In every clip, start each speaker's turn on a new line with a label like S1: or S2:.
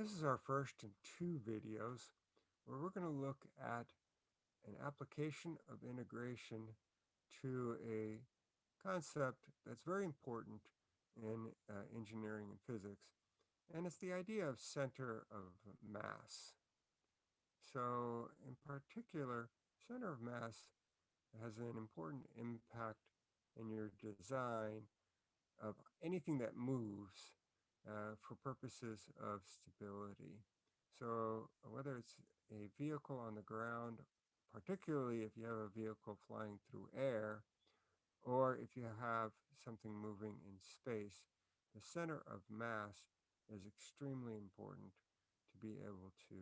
S1: This is our first in two videos where we're going to look at an application of integration to a concept that's very important in uh, engineering and physics, and it's the idea of center of mass. So in particular, center of mass has an important impact in your design of anything that moves uh, for purposes of stability. So whether it's a vehicle on the ground, particularly if you have a vehicle flying through air, or if you have something moving in space, the center of mass is extremely important to be able to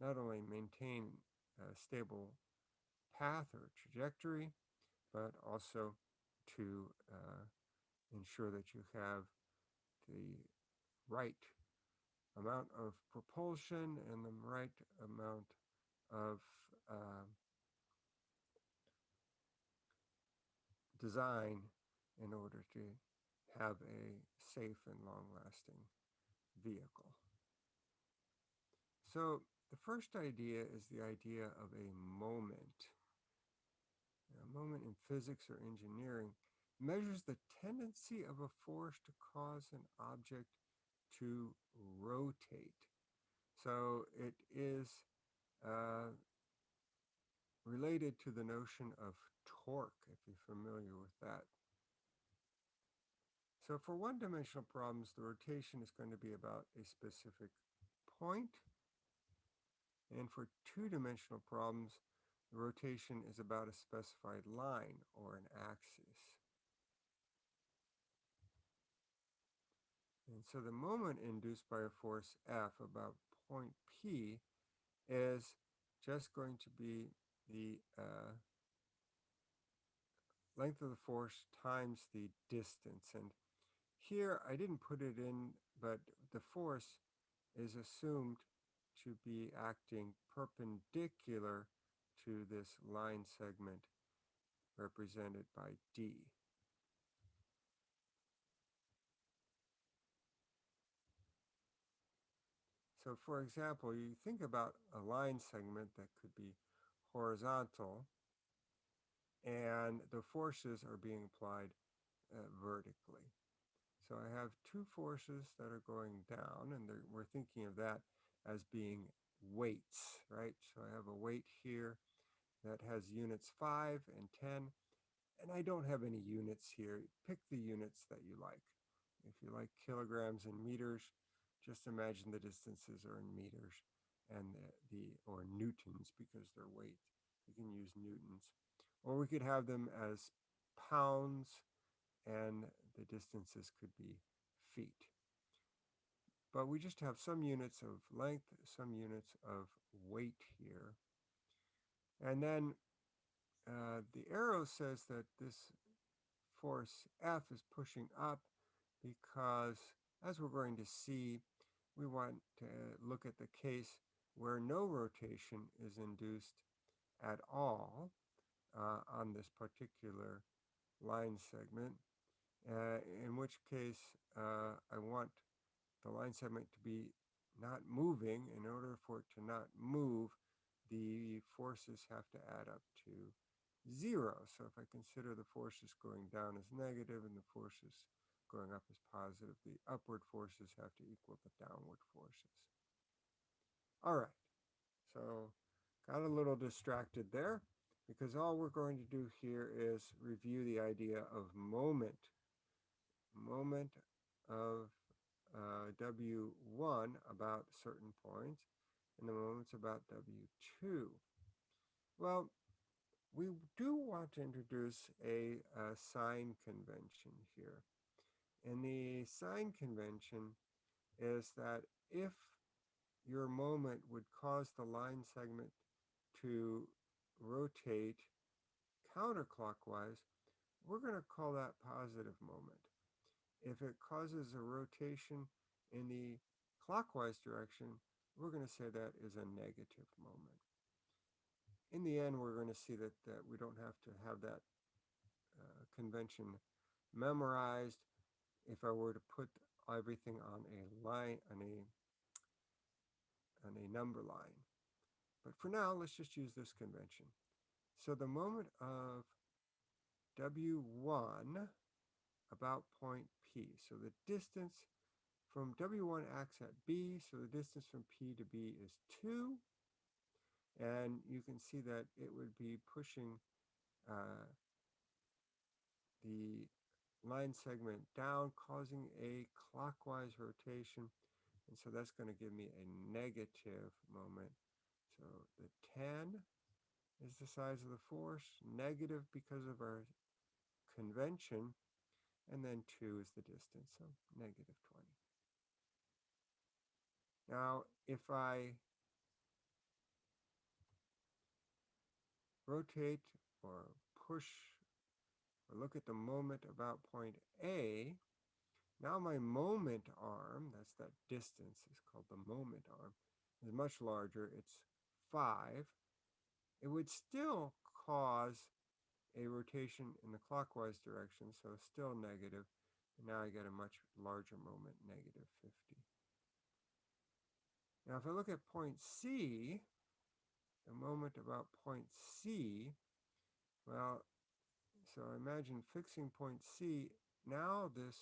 S1: not only maintain a stable path or trajectory, but also to uh, ensure that you have the right amount of propulsion and the right amount of uh, design in order to have a safe and long-lasting vehicle. So the first idea is the idea of a moment. A moment in physics or engineering measures the tendency of a force to cause an object to rotate. So it is uh, related to the notion of torque, if you're familiar with that. So for one-dimensional problems, the rotation is going to be about a specific point. And for two-dimensional problems, the rotation is about a specified line or an axis. And so the moment induced by a force F about point P is just going to be the uh, length of the force times the distance. And here I didn't put it in, but the force is assumed to be acting perpendicular to this line segment represented by D. So for example, you think about a line segment that could be horizontal and the forces are being applied uh, vertically. So I have two forces that are going down and we're thinking of that as being weights, right? So I have a weight here that has units 5 and 10 and I don't have any units here. Pick the units that you like. If you like kilograms and meters, just imagine the distances are in meters and the, the or newtons because they're weight. We can use newtons. Or we could have them as pounds and the distances could be feet. But we just have some units of length, some units of weight here. And then uh, the arrow says that this force F is pushing up because as we're going to see, we want to look at the case where no rotation is induced at all uh, on this particular line segment, uh, in which case uh, I want the line segment to be not moving. In order for it to not move, the forces have to add up to zero. So if I consider the forces going down as negative and the forces going up is positive, the upward forces have to equal the downward forces. All right, so got a little distracted there because all we're going to do here is review the idea of moment. Moment of uh, W1 about certain points and the moments about W2. Well, we do want to introduce a, a sign convention here. And the sign convention is that if your moment would cause the line segment to rotate counterclockwise, we're going to call that positive moment. If it causes a rotation in the clockwise direction, we're going to say that is a negative moment. In the end, we're going to see that, that we don't have to have that uh, convention memorized if I were to put everything on a line, on a on a number line. But for now, let's just use this convention. So the moment of W1 about point P. So the distance from W1 acts at B, so the distance from P to B is 2. And you can see that it would be pushing uh, the line segment down, causing a clockwise rotation. And so that's going to give me a negative moment. So the 10 is the size of the force, negative because of our convention, and then 2 is the distance, so negative 20. Now, if I rotate or push or look at the moment about point A, now my moment arm, that's that distance, is called the moment arm, is much larger. It's 5. It would still cause a rotation in the clockwise direction, so still negative. And now I get a much larger moment, negative 50. Now if I look at point C, the moment about point C, well, so I imagine fixing point C, now this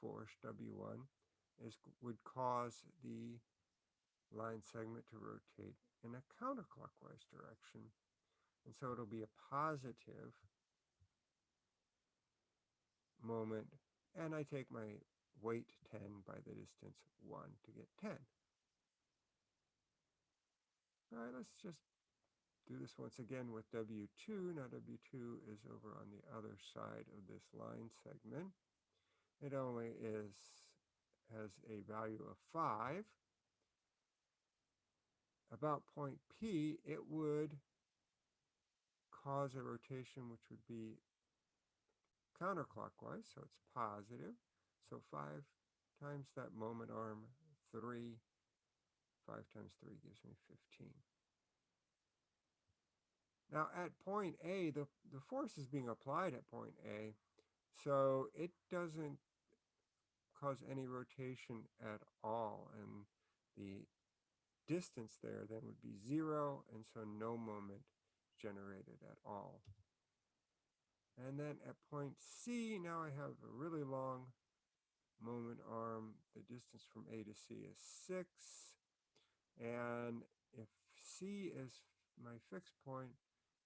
S1: force, W1, is would cause the line segment to rotate in a counterclockwise direction. And so it'll be a positive moment. And I take my weight 10 by the distance 1 to get 10. All right, let's just do this once again with W2. Now W2 is over on the other side of this line segment. It only is has a value of 5. About point P, it would cause a rotation which would be counterclockwise, so it's positive. So 5 times that moment arm, 3. 5 times 3 gives me 15. Now at point A, the, the force is being applied at point A, so it doesn't cause any rotation at all. And the distance there then would be zero, and so no moment generated at all. And then at point C, now I have a really long moment arm. The distance from A to C is 6. And if C is my fixed point,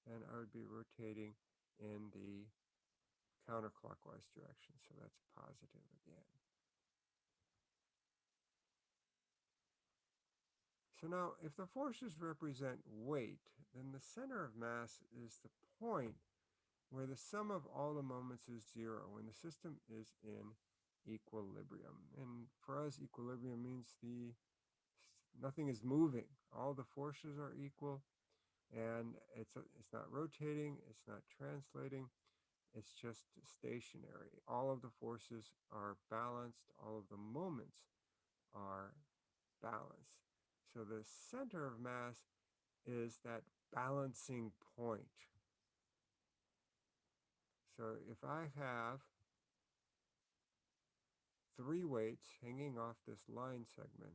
S1: then I would be rotating in the counterclockwise direction. So that's positive again. So now, if the forces represent weight, then the center of mass is the point where the sum of all the moments is zero, when the system is in equilibrium. And for us, equilibrium means the nothing is moving. All the forces are equal, and it's, it's not rotating, it's not translating, it's just stationary. All of the forces are balanced, all of the moments are balanced. So the center of mass is that balancing point. So if I have three weights hanging off this line segment,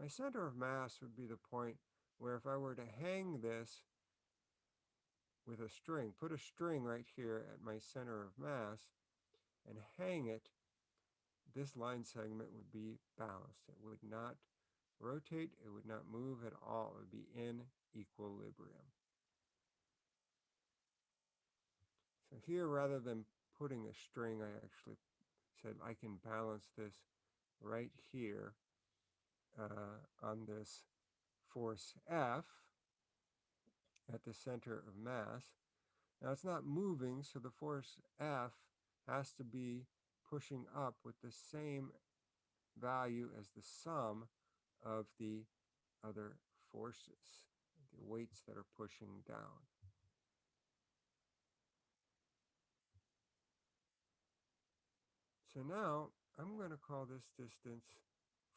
S1: my center of mass would be the point where if I were to hang this with a string, put a string right here at my center of mass and hang it, this line segment would be balanced. It would not rotate, it would not move at all. It would be in equilibrium. So here, rather than putting a string, I actually said I can balance this right here uh, on this force F at the center of mass. Now it's not moving, so the force F has to be pushing up with the same value as the sum of the other forces, the weights that are pushing down. So now I'm going to call this distance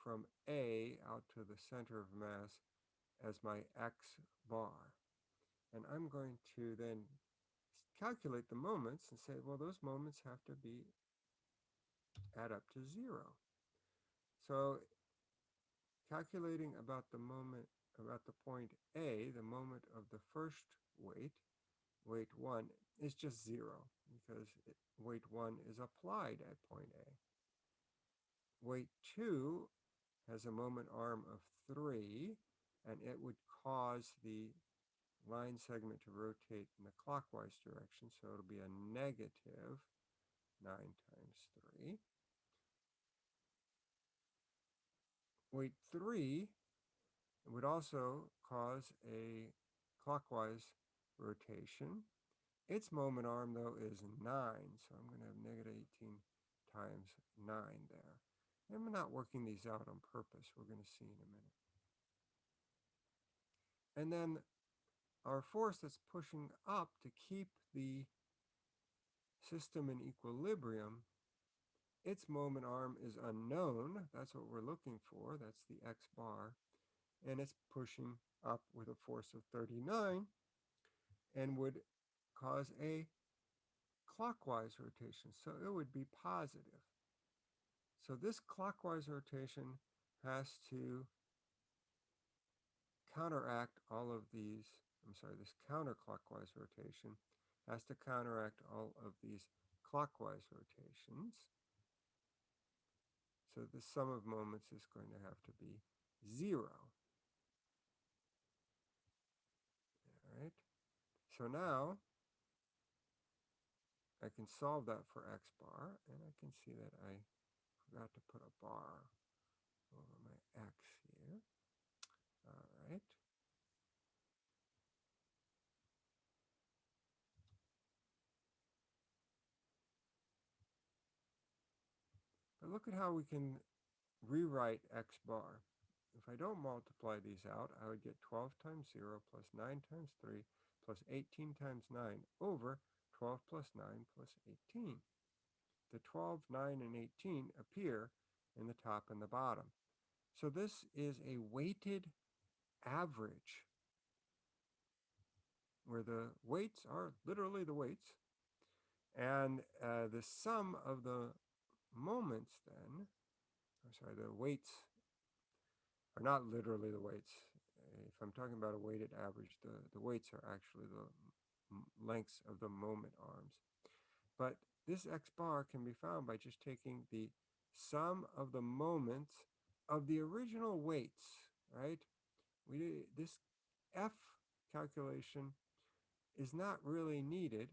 S1: from A out to the center of mass as my x bar. And I'm going to then calculate the moments and say, well, those moments have to be add up to zero. So calculating about the moment, about the point A, the moment of the first weight, weight 1, is just 0 because it, weight 1 is applied at point A. Weight 2 has a moment arm of 3, and it would cause the line segment to rotate in the clockwise direction, so it'll be a negative 9 times 3. Weight 3 would also cause a clockwise rotation. Its moment arm, though, is 9, so I'm going to have negative 18 times 9 there. And we're not working these out on purpose. We're going to see in a minute. And then our force that's pushing up to keep the system in equilibrium, its moment arm is unknown. That's what we're looking for. That's the x bar. And it's pushing up with a force of 39 and would cause a clockwise rotation. So it would be positive. So this clockwise rotation has to counteract all of these, I'm sorry, this counterclockwise rotation has to counteract all of these clockwise rotations. So the sum of moments is going to have to be zero. All right. So now I can solve that for x bar, and I can see that I forgot to put a bar over my x here. All right. But look at how we can rewrite x bar. If I don't multiply these out, I would get 12 times 0 plus 9 times 3 plus 18 times 9 over 12 plus 9 plus 18 the 12, 9, and 18 appear in the top and the bottom. So this is a weighted average where the weights are literally the weights and uh, the sum of the moments then, I'm sorry, the weights are not literally the weights. If I'm talking about a weighted average, the, the weights are actually the lengths of the moment arms. But this x bar can be found by just taking the sum of the moments of the original weights, right? We This F calculation is not really needed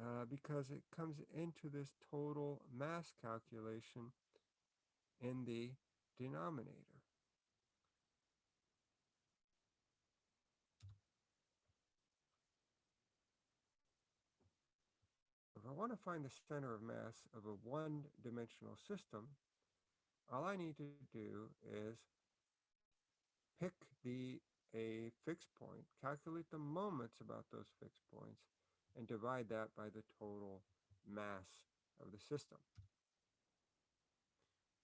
S1: uh, because it comes into this total mass calculation in the denominator. If I want to find the center of mass of a one-dimensional system, all I need to do is pick the a fixed point, calculate the moments about those fixed points, and divide that by the total mass of the system.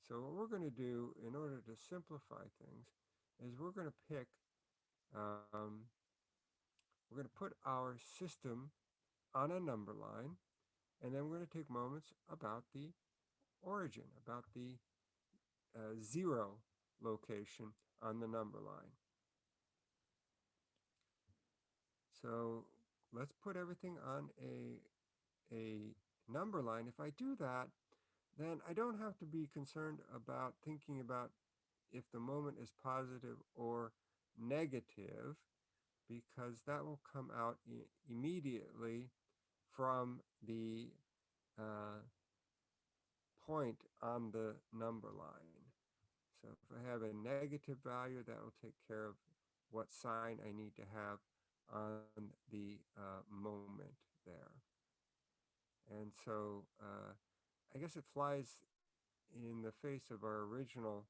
S1: So what we're going to do in order to simplify things is we're going to pick, um, we're going to put our system on a number line and then we're going to take moments about the origin, about the uh, zero location on the number line. So let's put everything on a, a number line. If I do that, then I don't have to be concerned about thinking about if the moment is positive or negative because that will come out immediately from the uh, point on the number line. So if I have a negative value, that will take care of what sign I need to have on the uh, moment there. And so uh, I guess it flies in the face of our original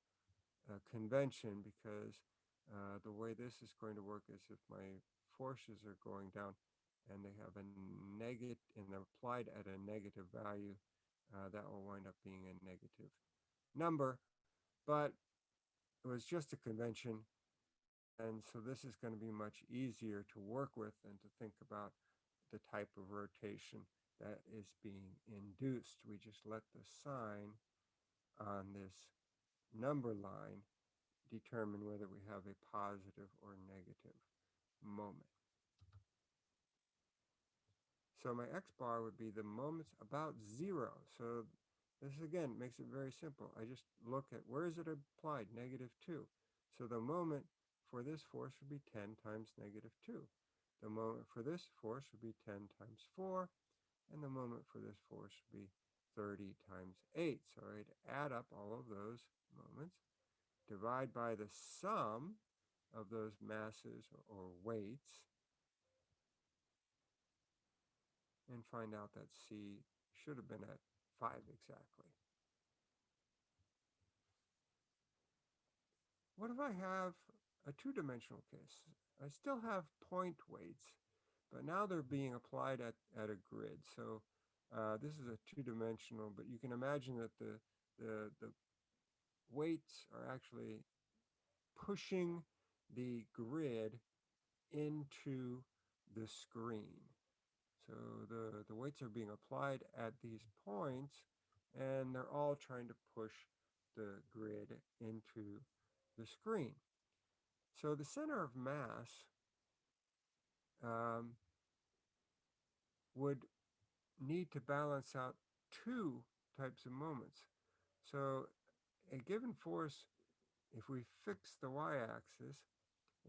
S1: uh, convention because uh, the way this is going to work is if my forces are going down, and they have a negative and they're applied at a negative value, uh, that will wind up being a negative number. But it was just a convention. And so this is going to be much easier to work with and to think about the type of rotation that is being induced. We just let the sign on this number line determine whether we have a positive or negative moment. So my x bar would be the moments about zero. So this again makes it very simple. I just look at where is it applied, negative 2. So the moment for this force would be 10 times negative 2. The moment for this force would be 10 times 4. And the moment for this force would be 30 times 8. So I'd add up all of those moments, divide by the sum of those masses or weights, and find out that C should have been at 5 exactly. What if I have a two-dimensional case? I still have point weights, but now they're being applied at, at a grid. So uh, this is a two-dimensional, but you can imagine that the, the, the weights are actually pushing the grid into the screen. So the, the weights are being applied at these points and they're all trying to push the grid into the screen. So the center of mass um, would need to balance out two types of moments. So a given force, if we fix the y-axis,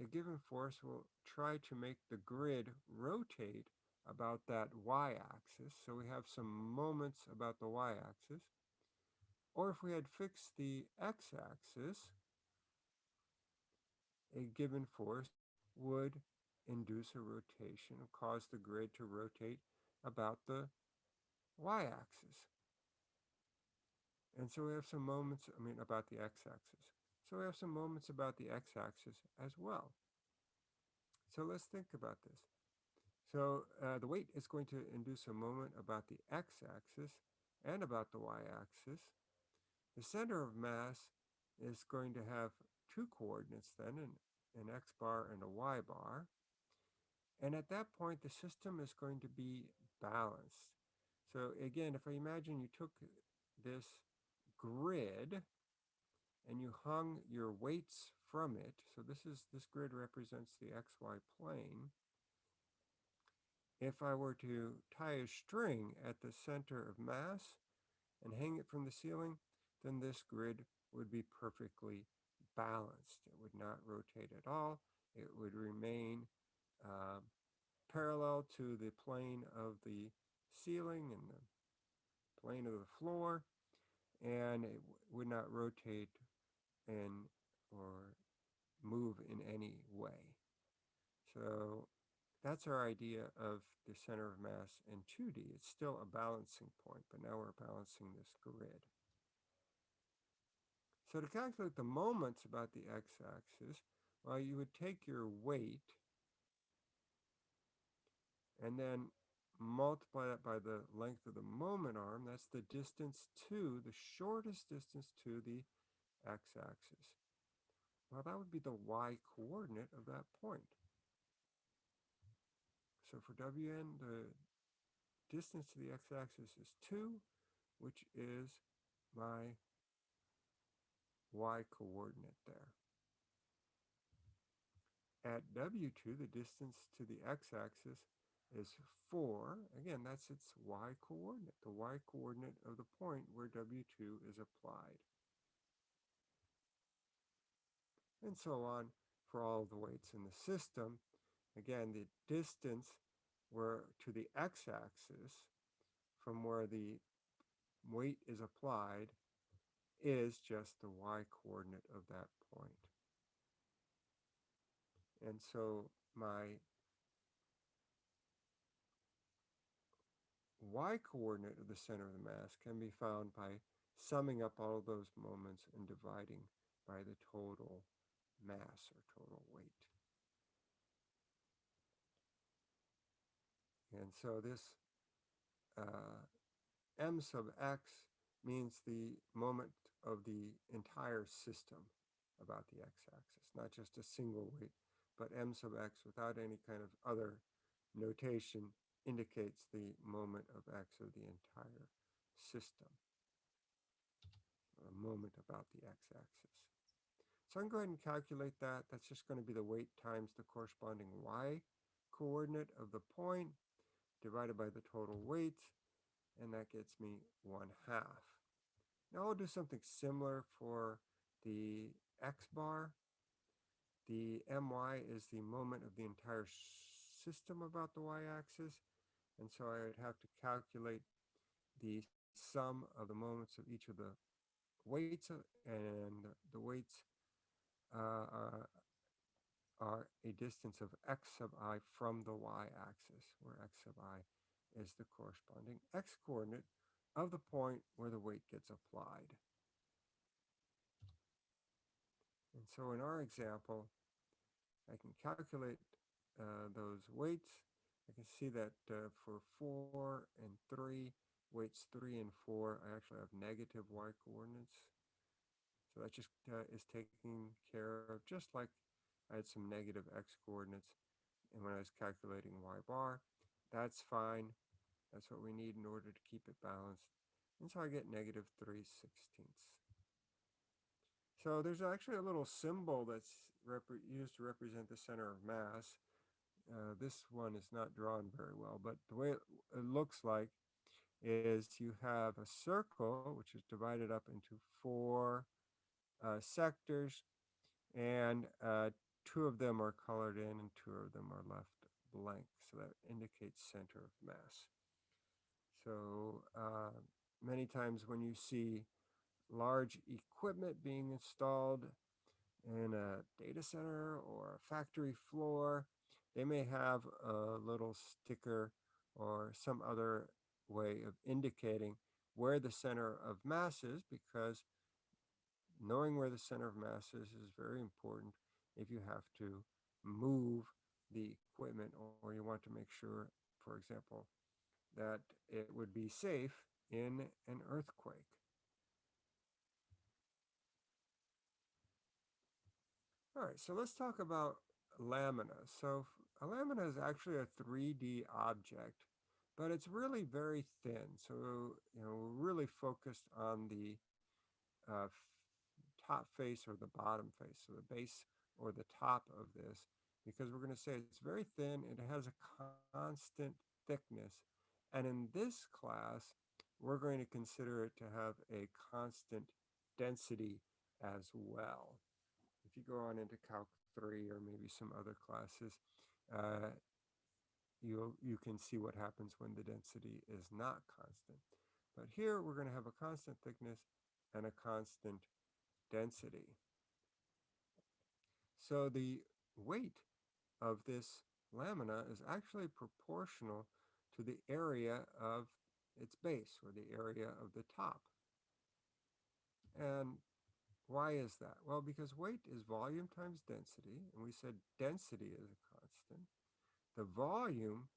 S1: a given force will try to make the grid rotate about that y-axis. So we have some moments about the y-axis. Or if we had fixed the x-axis, a given force would induce a rotation cause the grid to rotate about the y-axis. And so we have some moments, I mean, about the x-axis. So we have some moments about the x-axis as well. So let's think about this. So uh, the weight is going to induce a moment about the x-axis and about the y-axis. The center of mass is going to have two coordinates then, an, an x bar and a y bar. And at that point, the system is going to be balanced. So again, if I imagine you took this grid and you hung your weights from it, so this is this grid represents the xy plane, if I were to tie a string at the center of mass and hang it from the ceiling, then this grid would be perfectly balanced. It would not rotate at all. It would remain uh, parallel to the plane of the ceiling and the plane of the floor, and it would not rotate in or move in any way. So that's our idea of the center of mass in 2D. It's still a balancing point, but now we're balancing this grid. So to calculate the moments about the x-axis, well, you would take your weight and then multiply that by the length of the moment arm. That's the distance to, the shortest distance to the x-axis. Well, that would be the y-coordinate of that point. So for Wn, the distance to the x-axis is 2, which is my y-coordinate there. At W2, the distance to the x-axis is 4. Again, that's its y-coordinate, the y-coordinate of the point where W2 is applied. And so on for all the weights in the system. Again, the distance where to the x-axis from where the weight is applied is just the y-coordinate of that point. And so my y-coordinate of the center of the mass can be found by summing up all of those moments and dividing by the total mass or total weight. And so this uh, m sub x means the moment of the entire system about the x-axis, not just a single weight, but m sub x without any kind of other notation indicates the moment of x of the entire system, a moment about the x-axis. So I can go ahead and calculate that. That's just going to be the weight times the corresponding y coordinate of the point divided by the total weight, and that gets me 1 half. Now I'll do something similar for the x bar. The my is the moment of the entire system about the y-axis, and so I would have to calculate the sum of the moments of each of the weights, and the weights uh, are, are a distance of x sub i from the y-axis, where x sub i is the corresponding x-coordinate of the point where the weight gets applied. And so in our example, I can calculate uh, those weights. I can see that uh, for 4 and 3, weights 3 and 4, I actually have negative y coordinates. So that just uh, is taken care of just like I had some negative x coordinates and when I was calculating y bar. That's fine. That's what we need in order to keep it balanced. And so I get negative 3 sixteenths. So there's actually a little symbol that's used to represent the center of mass. Uh, this one is not drawn very well, but the way it, it looks like is you have a circle, which is divided up into four uh, sectors, and uh, two of them are colored in and two of them are left blank. So that indicates center of mass. So uh, many times when you see large equipment being installed in a data center or a factory floor, they may have a little sticker or some other way of indicating where the center of mass is because knowing where the center of mass is is very important if you have to move the equipment or you want to make sure, for example, that it would be safe in an earthquake. All right, so let's talk about lamina. So a lamina is actually a 3D object, but it's really very thin. So, you know, we're really focused on the uh, top face or the bottom face, so the base or the top of this, because we're going to say it's very thin, it has a constant thickness. And in this class, we're going to consider it to have a constant density as well. If you go on into Calc 3 or maybe some other classes, uh, you you can see what happens when the density is not constant. But here we're going to have a constant thickness and a constant density. So the weight of this lamina is actually proportional to the area of its base or the area of the top. And why is that? Well, because weight is volume times density, and we said density is a constant. The volume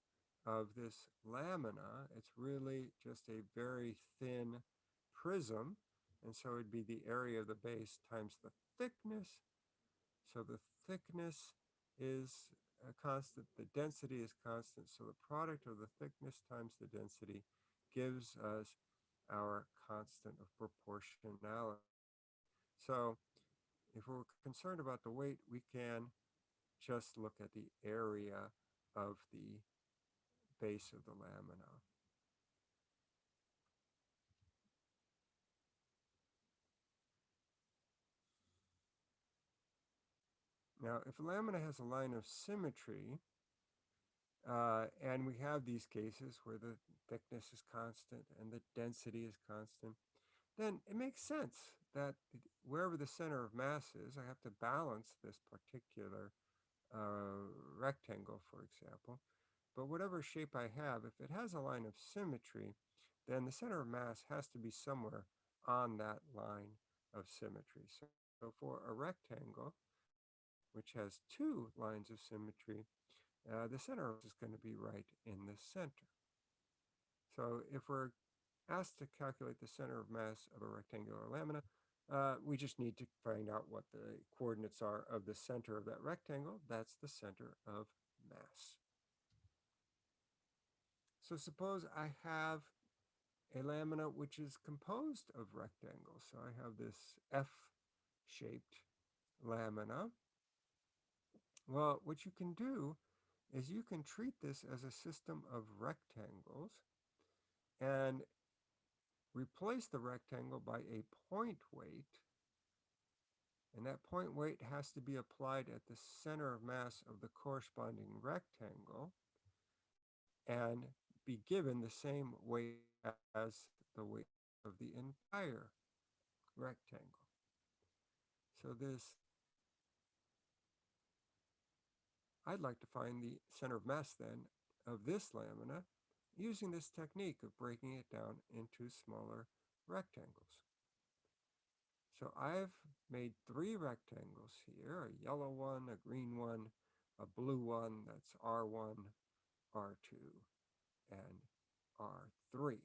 S1: of this lamina, it's really just a very thin prism, and so it'd be the area of the base times the thickness. So the thickness is a constant, the density is constant, so the product of the thickness times the density gives us our constant of proportionality. So if we're concerned about the weight, we can just look at the area of the base of the lamina. Now, if a lamina has a line of symmetry, uh, and we have these cases where the thickness is constant and the density is constant, then it makes sense that wherever the center of mass is, I have to balance this particular uh, rectangle, for example. But whatever shape I have, if it has a line of symmetry, then the center of mass has to be somewhere on that line of symmetry. So, so for a rectangle, which has two lines of symmetry, uh, the center is going to be right in the center. So if we're asked to calculate the center of mass of a rectangular lamina, uh, we just need to find out what the coordinates are of the center of that rectangle. That's the center of mass. So suppose I have a lamina which is composed of rectangles. So I have this F-shaped lamina, well, what you can do is you can treat this as a system of rectangles and replace the rectangle by a point weight. And that point weight has to be applied at the center of mass of the corresponding rectangle and be given the same weight as the weight of the entire rectangle. So this, I'd like to find the center of mass then of this lamina using this technique of breaking it down into smaller rectangles. So I've made three rectangles here, a yellow one, a green one, a blue one, that's R1, R2, and R3.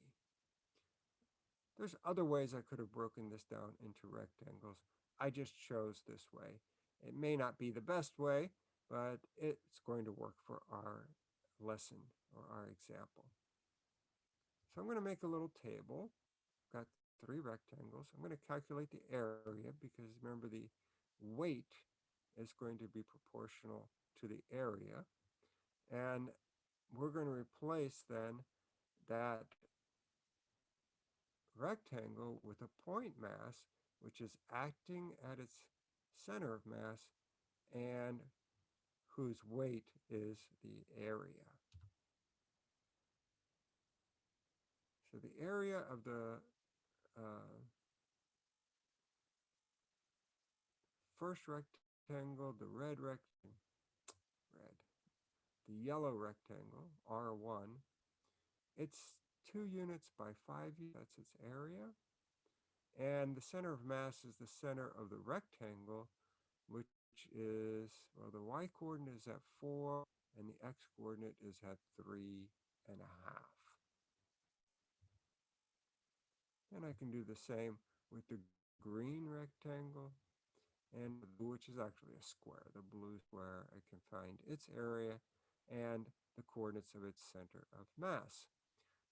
S1: There's other ways I could have broken this down into rectangles. I just chose this way. It may not be the best way, but it's going to work for our lesson or our example. So I'm going to make a little table. I've Got three rectangles. I'm going to calculate the area because remember the weight is going to be proportional to the area. And we're going to replace then that rectangle with a point mass, which is acting at its center of mass and whose weight is the area. So the area of the uh, first rectangle, the red rectangle, red, the yellow rectangle, R1, it's two units by five units, that's its area. And the center of mass is the center of the rectangle, which is, well, the y coordinate is at four and the x coordinate is at three and a half. And I can do the same with the green rectangle and which is actually a square. The blue square, I can find its area and the coordinates of its center of mass.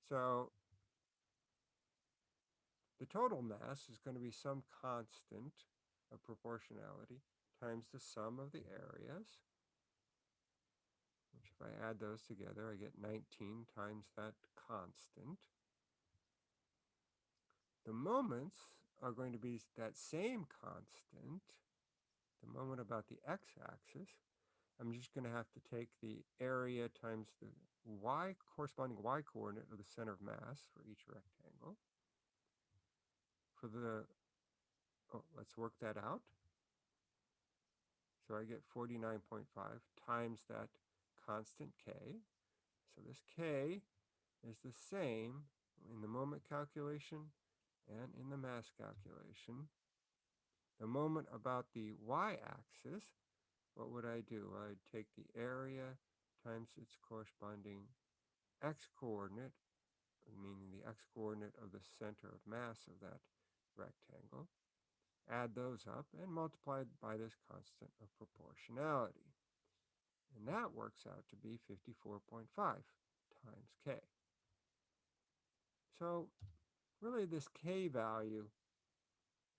S1: So the total mass is going to be some constant of proportionality times the sum of the areas, which if I add those together, I get 19 times that constant. The moments are going to be that same constant, the moment about the x-axis. I'm just going to have to take the area times the y corresponding y coordinate of the center of mass for each rectangle. For the, oh, let's work that out. So I get 49.5 times that constant k. So this k is the same in the moment calculation and in the mass calculation. The moment about the y-axis, what would I do? I'd take the area times its corresponding x-coordinate, meaning the x-coordinate of the center of mass of that rectangle, add those up, and multiply by this constant of proportionality. And that works out to be 54.5 times k. So really this k value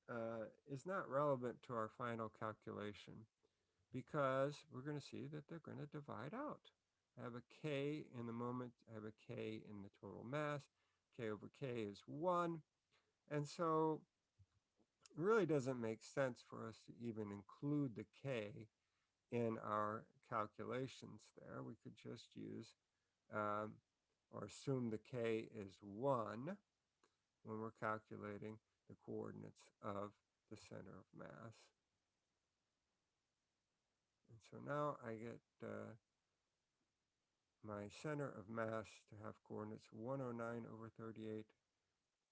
S1: uh, is not relevant to our final calculation because we're going to see that they're going to divide out. I have a k in the moment, I have a k in the total mass, k over k is 1, and so really doesn't make sense for us to even include the k in our calculations there. We could just use um, or assume the k is 1 when we're calculating the coordinates of the center of mass. And so now I get uh, my center of mass to have coordinates 109 over 38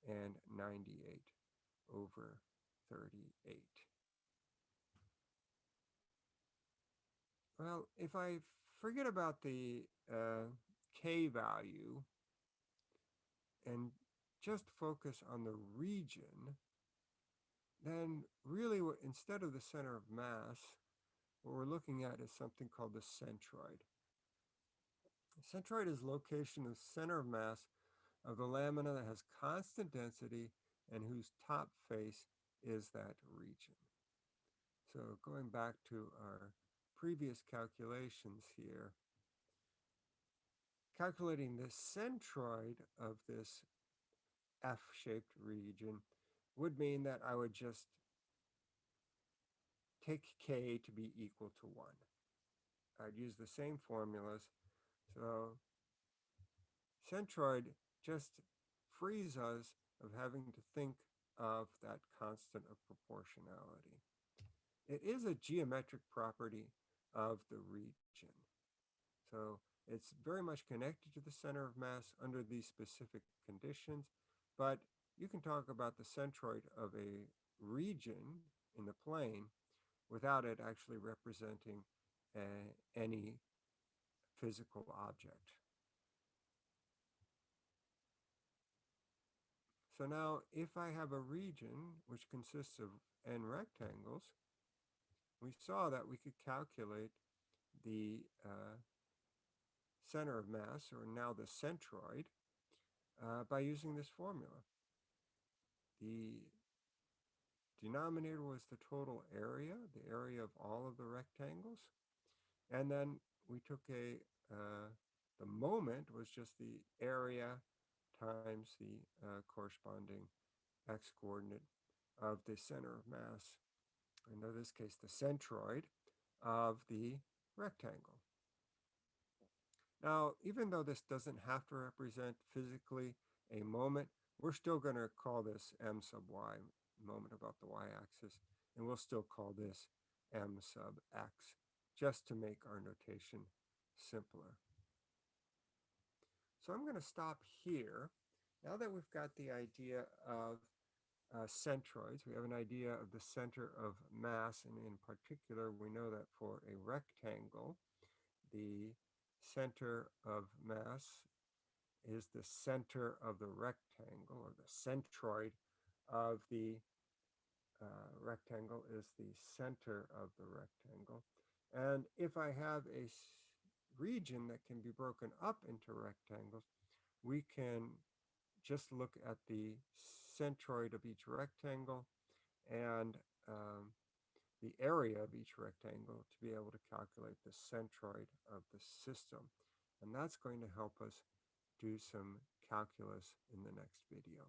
S1: and 98 over 38. Well, if I forget about the uh, k value and just focus on the region, then really instead of the center of mass, what we're looking at is something called the centroid. The centroid is location of center of mass of the lamina that has constant density and whose top face is that region. So going back to our previous calculations here, calculating the centroid of this F-shaped region would mean that I would just take k to be equal to 1. I'd use the same formulas. So centroid just frees us of having to think of that constant of proportionality. It is a geometric property of the region. So it's very much connected to the center of mass under these specific conditions, but you can talk about the centroid of a region in the plane without it actually representing any physical object. So now if I have a region which consists of n rectangles, we saw that we could calculate the uh, center of mass, or now the centroid, uh, by using this formula. The denominator was the total area, the area of all of the rectangles. And then we took a, uh, the moment was just the area times the uh, corresponding x coordinate of the center of mass, in this case the centroid of the rectangle. Now, even though this doesn't have to represent physically a moment, we're still going to call this m sub y, moment about the y-axis, and we'll still call this m sub x, just to make our notation simpler. So I'm going to stop here. Now that we've got the idea of uh, centroids, we have an idea of the center of mass, and in particular, we know that for a rectangle, the center of mass is the center of the rectangle, or the centroid of the uh, rectangle is the center of the rectangle. And if I have a region that can be broken up into rectangles, we can just look at the centroid of each rectangle and um, the area of each rectangle to be able to calculate the centroid of the system. And that's going to help us do some calculus in the next video.